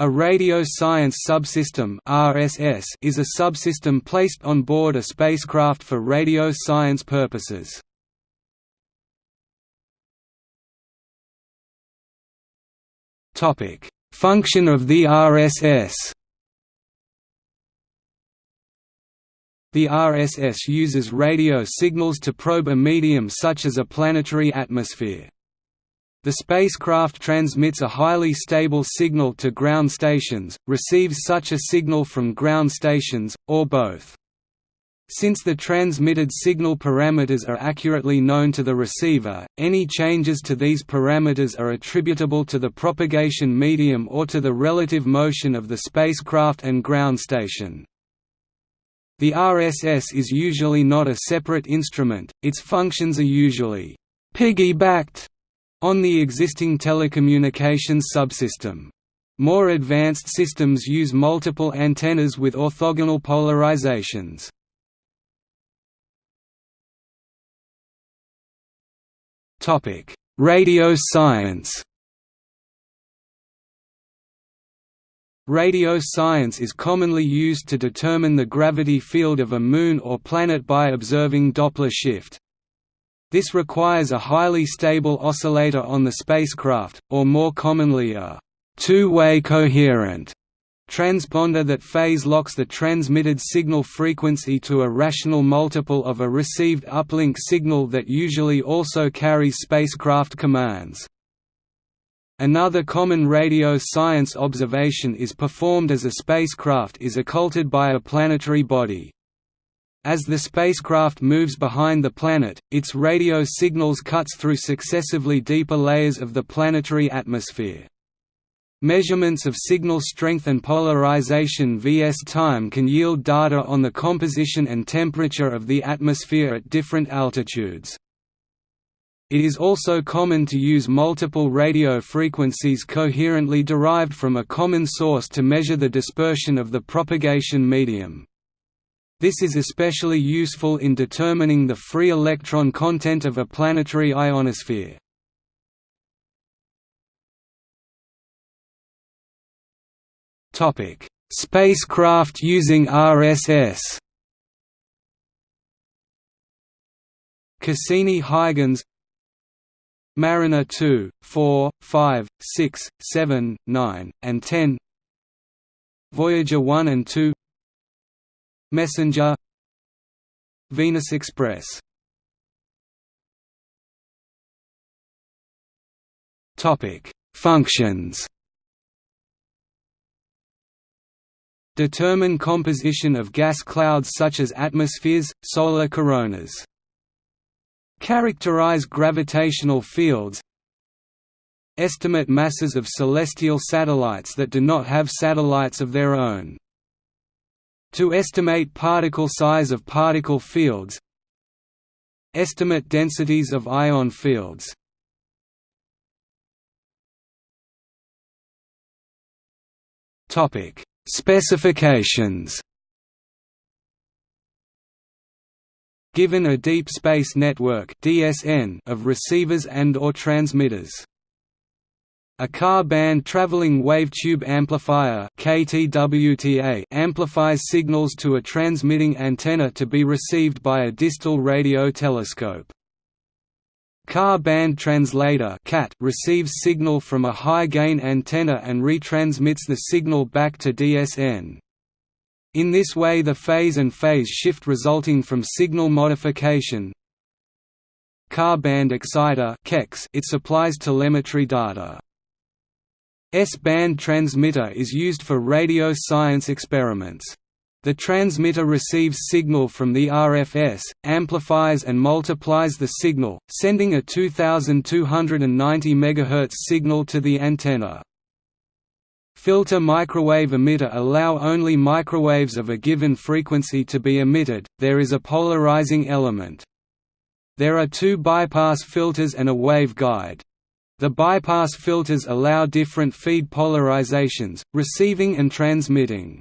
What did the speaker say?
A radio science subsystem (RSS) is a subsystem placed on board a spacecraft for radio science purposes. Topic: Function of the RSS. The RSS uses radio signals to probe a medium such as a planetary atmosphere. The spacecraft transmits a highly stable signal to ground stations, receives such a signal from ground stations, or both. Since the transmitted signal parameters are accurately known to the receiver, any changes to these parameters are attributable to the propagation medium or to the relative motion of the spacecraft and ground station. The RSS is usually not a separate instrument, its functions are usually piggybacked on the existing telecommunications subsystem. More advanced systems use multiple antennas with orthogonal polarizations. Radio science Radio science is commonly used to determine the gravity field of a moon or planet by observing Doppler shift. This requires a highly stable oscillator on the spacecraft, or more commonly a two-way coherent transponder that phase locks the transmitted signal frequency to a rational multiple of a received uplink signal that usually also carries spacecraft commands. Another common radio science observation is performed as a spacecraft is occulted by a planetary body. As the spacecraft moves behind the planet, its radio signals cuts through successively deeper layers of the planetary atmosphere. Measurements of signal strength and polarization vs time can yield data on the composition and temperature of the atmosphere at different altitudes. It is also common to use multiple radio frequencies coherently derived from a common source to measure the dispersion of the propagation medium. This is especially useful in determining the free electron content of a planetary ionosphere. Spacecraft using RSS. Cassini-Huygens Mariner 2, 4, 5, 6, 7, 9, and 10 Voyager 1 and 2 Messenger Venus Express Topic: Functions. Determine composition of gas clouds such as atmospheres, solar coronas. Characterize gravitational fields. Estimate masses of celestial satellites that do not have satellites of their own. To estimate particle size of particle fields Estimate densities of ion fields Topic: Specifications. Given a deep space network (DSN) of receivers and or transmitters, a Ka band traveling wavetube amplifier KTWTA amplifies signals to a transmitting antenna to be received by a distal radio telescope. Ka band translator CAT receives signal from a high-gain antenna and retransmits the signal back to DSN. In this way the phase and phase shift resulting from signal modification Ka band exciter it supplies telemetry data. S-band transmitter is used for radio science experiments. The transmitter receives signal from the RFS, amplifies and multiplies the signal, sending a 2290 MHz signal to the antenna. Filter microwave emitter allow only microwaves of a given frequency to be emitted, there is a polarizing element. There are two bypass filters and a waveguide. The bypass filters allow different feed polarizations, receiving and transmitting.